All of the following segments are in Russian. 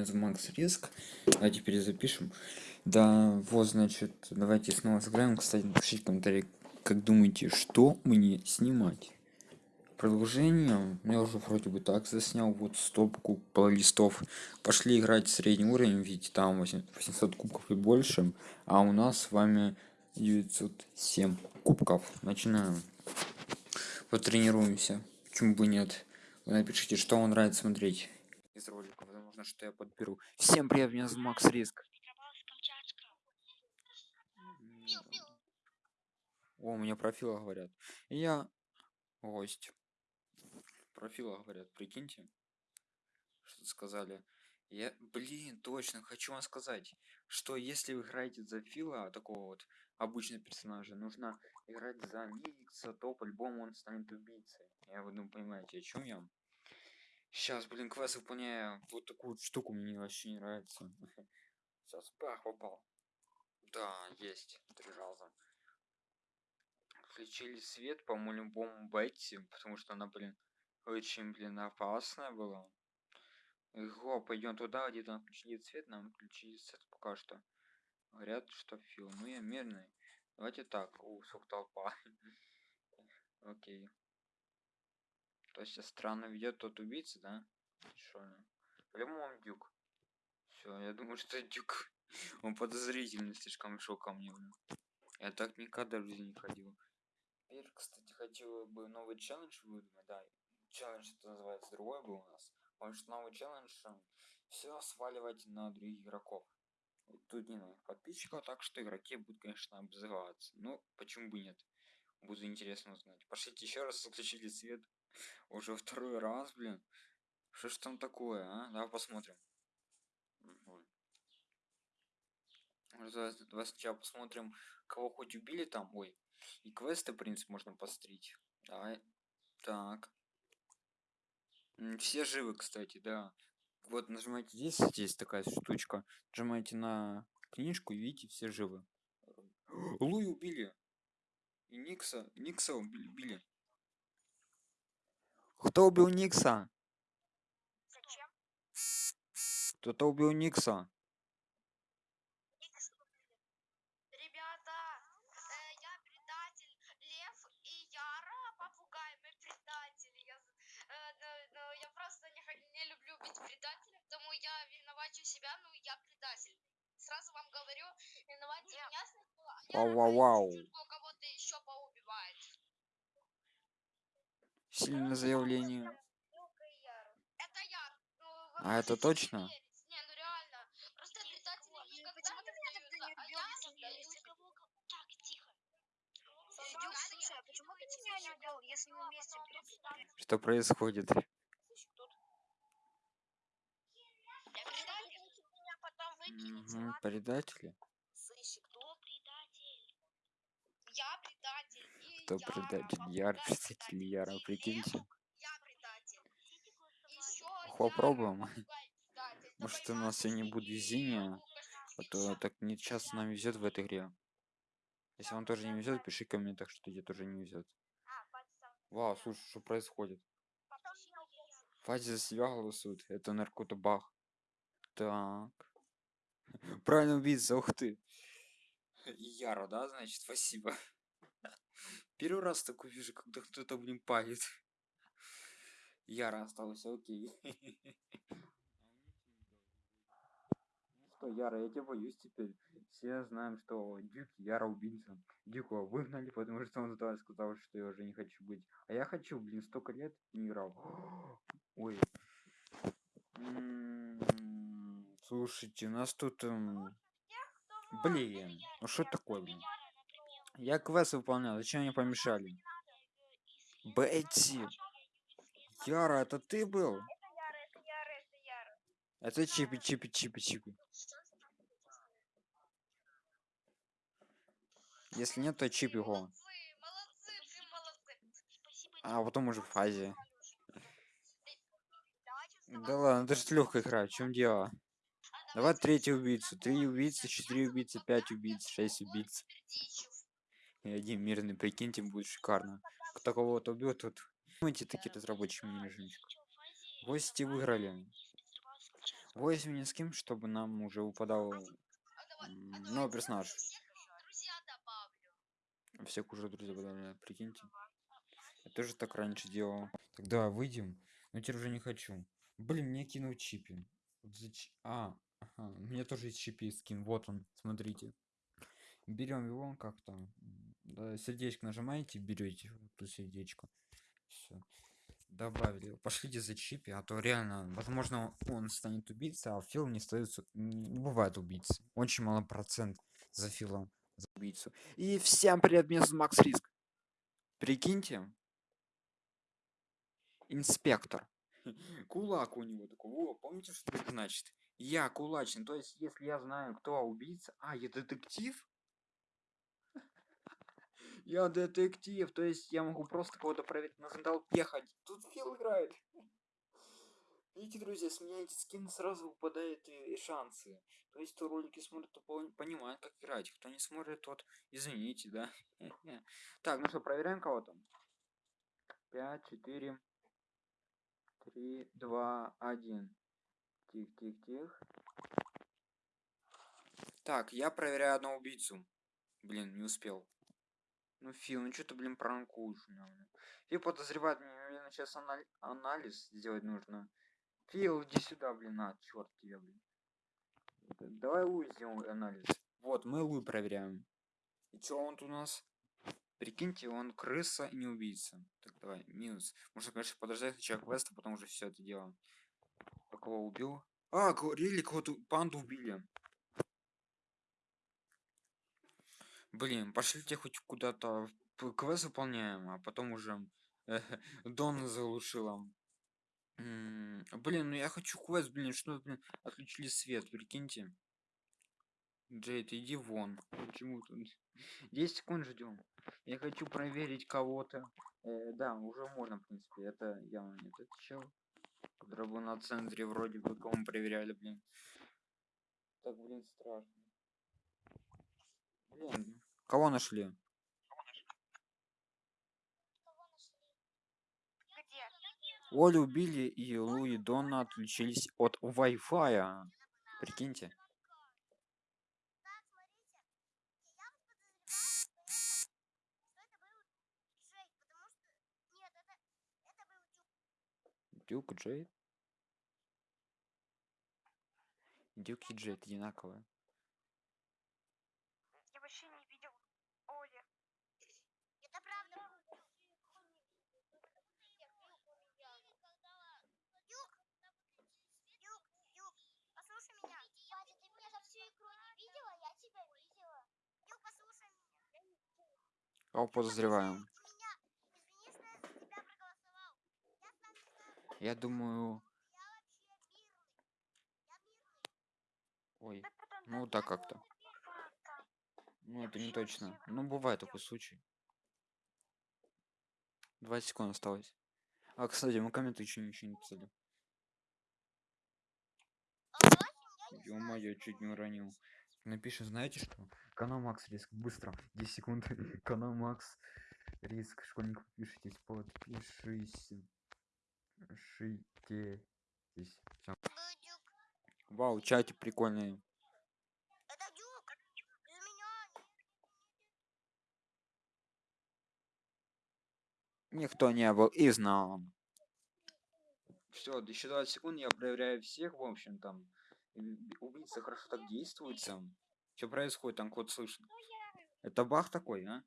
меня зовут Макс Риск. Давайте перезапишем. Да, вот, значит, давайте снова сыграем. Кстати, напишите комментарий, как думаете, что мне снимать. Продолжение. Я уже вроде бы так заснял. Вот стопку плейлистов. Пошли играть в средний уровень, ведь там 800 кубков и больше. А у нас с вами 907 кубков. Начинаем. Потренируемся. Почему бы нет? Вы напишите, что вам нравится смотреть из ролика. Возможно, что я подберу. Всем привет, меня зовут Макс Риск. О, у меня профила говорят. Я гость. Профила говорят, прикиньте. Что сказали. Я, блин, точно, хочу вам сказать, что если вы играете за Фила, такого вот обычного персонажа, нужно играть за Никса, то по-любому он станет убийцей. Я вы думаю, понимаете, о чем я? Сейчас, блин, квест выполняю. Вот такую штуку мне вообще не нравится. Сейчас, пах, попал. Да, есть. Три раза. Включили свет по любому Бетти, потому что она, блин, очень, блин, опасная была. Го, пойдем туда, где там включили цвет, нам включили свет пока что. Говорят, что фил. Ну я мирный. Давайте так. У, сколько толпа. Окей. То есть странно ведет тот убийца, да? Что? По-любому он дюк. Все, я думаю, что дюк. Он подозрительный слишком шел ко мне. Я так никогда в жизни не ходил. Теперь, кстати, хотел бы новый челлендж выдумать. Да, челлендж это называется другой был у нас. Потому что новый челлендж все сваливать на других игроков. Тут не на подписчиков, так что игроки будут, конечно, обзываться. Ну, почему бы нет? Буду интересно узнать. Пошлите еще раз, включили свет. Уже второй раз, блин. Что ж там такое, а? Давай посмотрим. Давай сначала посмотрим, кого хоть убили там. Ой. И квесты, в принципе, можно пострить. Давай. Так. Все живы, кстати, да. Вот нажимаете здесь, здесь такая штучка. Нажимаете на книжку и видите, все живы. Луи убили. И Никса, Никса убили. Кто убил Никса? Зачем? Кто-то убил Никса. Ребята, э, я предатель Лев и Яра, попугай, мы предатели. Я, э, но, но я просто не, х- не люблю быть предателем, потому я виновачу себя, ну я предатель. Сразу вам говорю, виноватьте меня сначала, а Яра Вау, вау, пусть вау. чуть-чуть кого-то еще поубивает. Сильное заявление. А это точно? Что происходит? Ладно? Предатели? Слышь, кто предатель? Я Яра, предатель? Яр, представитель Яра, прикиньте. Попробуем. Может, у нас сегодня будет везение, а то так не часто нам везет в этой игре. Если вам тоже не везет, пиши в комментах, что тебе тоже не везет. А, Вау, слушай, что происходит? Фази за себя голосуют. Это наркотобах. Так. Правильно убийца, ух ты. Яра, да, значит, спасибо. Первый раз такой вижу, когда кто-то, блин, палит. Яра остался, окей. Ну что, Яра, я тебя боюсь теперь. Все знаем, что Дюк Яра убийца. Дюка выгнали, потому что он тогда сказал, что я уже не хочу быть. А я хочу, блин, столько лет не играл. Ой. М, Слушайте, нас тут... эм, Блин, ну что такое, блин? Я квест выполнял, зачем мне помешали? Бетти! Яра, это ты был? Это чипи, чипи, чипи, чипи. Если нет, то чип его. Молодцы, молодцы, ты молодцы. Спасибо А потом уже в фазе. Да ладно, это же легкая игра, в чем дело? Давай третий убийцу. Три убийцы, четыре убийцы, пять убийц, шесть убийц. И один мирный, прикиньте, будет шикарно. Кто кого-то убьет, тут... Думаете, такие разработчики мне жмичку. Гости выиграли. Возьми ни с кем, чтобы нам уже упадал новый персонаж. всех уже друзья добавляю, прикиньте. Я тоже так раньше делал. Тогда выйдем. Но теперь уже не хочу. Блин, мне кинул чипи. Вот А, ага, у меня тоже есть чипи скин. Вот он, смотрите. Берем его как-то. Да, сердечко нажимаете, берете ту сердечко. Все. Добавили. Пошлите за чипи, а то реально, возможно, он станет убийцей, а Фил не остается. Не бывает убийцы. Очень мало процент за Фила за убийцу. И всем привет, меня зовут Макс Риск. Прикиньте. Инспектор. Кулак у него такой. Во, помните, что это значит? Я кулачный. То есть, если я знаю, кто убийца... А, я детектив? Я детектив. То есть, я могу просто кого-то проверить на толпе ходить. Тут Фил играет. Видите, друзья, сменяете скин, сразу выпадают и, и шансы. То есть, кто ролики смотрит, то пон- понимает, как играть. Кто не смотрит, тот, извините, да. Так, ну что, проверяем кого-то. 5, 4, 3, 2, 1. Тих, тих, тих. Так, я проверяю одного убийцу. Блин, не успел. Ну, Фил, ну что ты, блин, пранкуешь блин. Фил подозревает меня, наверное, сейчас анали- анализ сделать нужно. Фил, иди сюда, блин, на, черт тебя, блин. Д- Давай Луи сделаем анализ. Вот, мы Луи проверяем. И что он тут у нас? Прикиньте, он крыса и не убийца. Так, давай, минус. Можно, конечно, подождать сначала квеста, потом уже все это дело. А кого убил? А, говорили, кого-то панду убили. Блин, пошлите хоть куда-то. Квест выполняем, а потом уже Дон заглушила. Блин, ну я хочу квест, блин, что, блин, отключили свет, прикиньте. Джейд, иди вон. Почему тут? 10 секунд ждем. Я хочу проверить кого-то. Э, да, уже можно, в принципе. Это явно не этот чел. Который был на центре, вроде бы, кого мы проверяли, блин. Так, блин, страшно. Блин, кого нашли? Где? Олю убили и Лу и Донна отключились от Wi-Fi. Прикиньте. Дюк, Джейд. Дюк и Джейд одинаковые. Я вообще не видел Оли. Это правда. Юг, Юг, Юг, послушай меня. Батя, ты меня за всю игру не видела, я тебя видела. Юг, послушай меня. Кого подозреваем? Послушай меня. Извини, что я за тебя проголосовал. Я сам не знаю, Я думаю... Ой, ну так как-то. Ну это не точно. Ну бывает такой случай. 20 секунд осталось. А, кстати, мы комменты еще ничего не писали. Ё-моё, чуть не уронил. Напишем, знаете что? Канал Макс Риск, быстро, 10 секунд. Канал Макс Риск, школьник, подпишитесь, подпишись. Шитесь. Всё. Вау, чатик прикольный. меня. Никто не был и знал. Все, еще 20 секунд, я проверяю всех, в общем, там. Убийца хорошо так действуется. Что происходит, там код слышно. Это бах такой, а?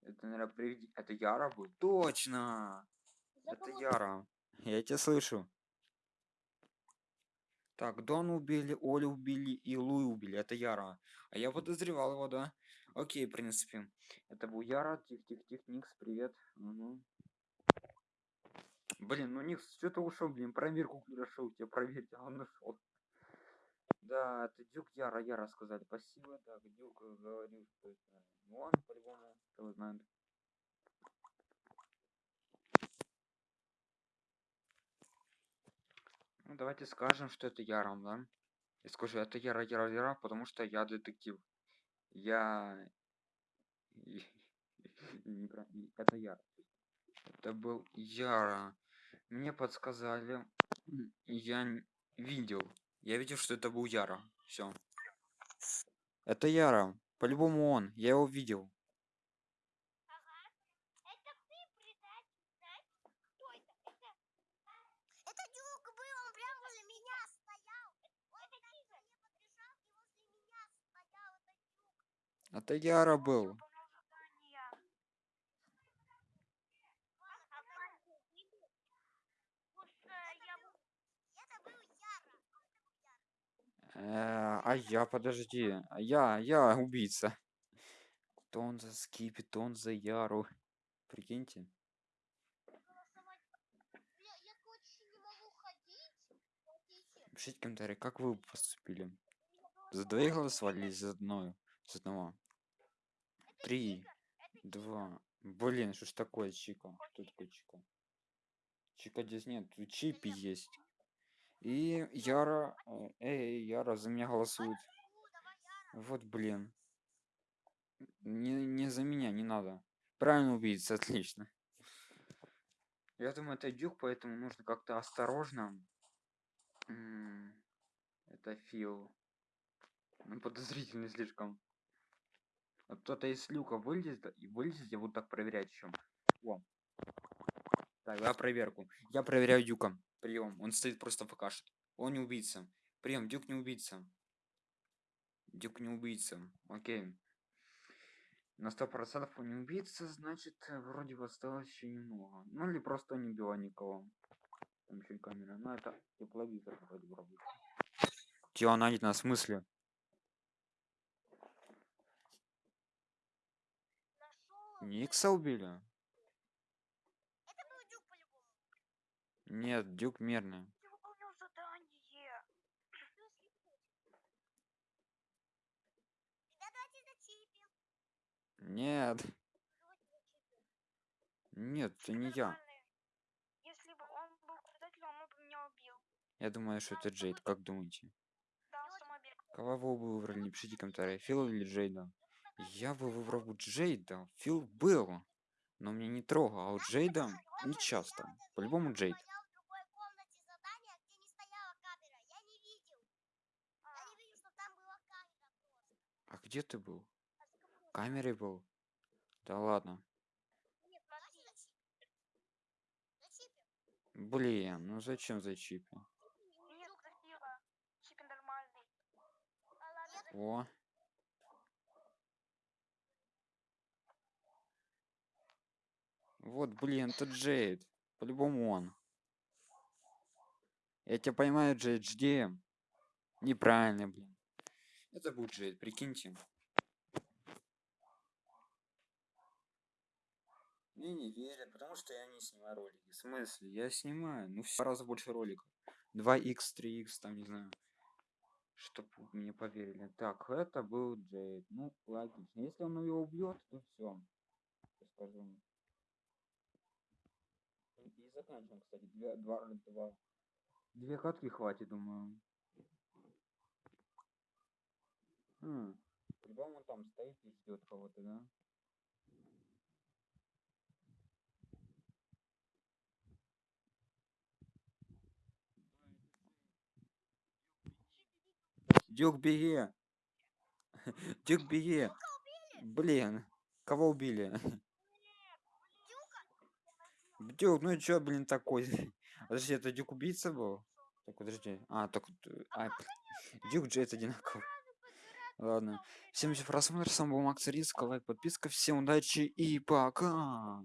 Это, наверное, приведи... Это Яра был? Точно! Это Яра. Я тебя слышу. Так, Дон убили, Олю убили и Луи убили. Это Яра. А я подозревал его, да? Окей, в принципе. Это был Яра. Тих-тих-тих, Никс, привет. Мгм. Блин, ну Никс, что-то ушел, блин, проверку хорошо у тебя проверьте, а он ушел. Да, это Дюк Яра, Яра сказали. Спасибо. Так, Дюк говорил, что это... Ну он, по-любому, кто знает. Ну, давайте скажем, что это Яром, да? Я скажу, это Яра, Яра, Яра, потому что я детектив. Я... И- Это Яра. Это был Яра. Мне подсказали. Я... видел. Я видел, что это был Яра. Все. Это Яра. По-любому он. Я его видел. Это ты, предатель, знаешь? Кто это? Это... Это Дюк был, он прям возле меня стоял. Он это ко мне подбежал и возле меня стоял. Это Дюк. Это Яра был. Выполнял задание. Слушай, я бы- Это был Яра. Э, а я, подожди. А я, я убийца. Тон за Скипи, тон за Яру. Прикиньте. Пишите комментарии, как вы поступили. За двоих голосовали за одной? За одного. Три, два. Блин, что ж такое, Чика? Кто такой Чика? Чика здесь нет, Чипи есть. И Яра... Эй, Яра за меня голосует. Вот, блин. Не, не за меня, не надо. Правильно убийца, отлично. Я думаю, это дюк, поэтому нужно как-то осторожно. Это Фил. Он подозрительный слишком. Вот кто-то из люка вылезет и вылезет, я буду так проверять еще. О. Так, я проверку. Я проверяю Дюка. Прием. Он стоит просто покашет. Он не убийца. Прием. Дюк не убийца. Дюк не убийца. Окей. На сто процентов он не убийца, значит, э, вроде бы осталось еще немного. Ну или просто не убила никого. Там еще и камера. Ну это тепловизор вроде бы работает. Теонанит на смысле? Нашел. Никса убили? Это был Дюк по-любому. Нет, Дюк мирный. я выполнял задание. Ребята, давайте зачипим. Нет. Нет, это не я. Если бы он был предателем, он бы меня убил. Я думаю, что это Джейд. Как думаете? Да. Кого вы бы выбрали? Пишите комментарии. Фила или Джейда? Я бы выбрал бы Джейда. Фил был. Но меня не трогал. А вот Джейда не часто. По-любому Джейд. выполнял в другой комнате задание, где не стояла камера. Я не видел. Я не видел, что там была камера просто. А где ты был? За? В камере был? Да ладно. Блин, ну зачем красиво. Чипи нормальный. А О. Вот, блин, это Джейд. По-любому он. Я тебя поймаю, Джейд, жди. Неправильно, блин. Это Джейд, прикиньте. Мне не верят, потому что я не снимаю ролики. В смысле? Я снимаю. Ну, в два раза больше роликов. 2х, 3х, там, не знаю. Чтоб мне поверили. Так, это был Джейд. Ну, логично. Если он его убьет, то все. Скажу. И заканчиваем, кстати. Две, два, два. Две катки хватит, думаю. Хм. По-любому он там стоит и ждет кого-то, да? Дюк, беги! Дюк, беги! Блин, кого убили? Дюк, ну чё, блин, такой? Подожди, это Дюк убийца был? Так, подожди. А, так, а. Дюк Джейд одинаково. Ладно. Всем за просмотр, с вами был Макс Риск, лайк, подписка, всем удачи и пока!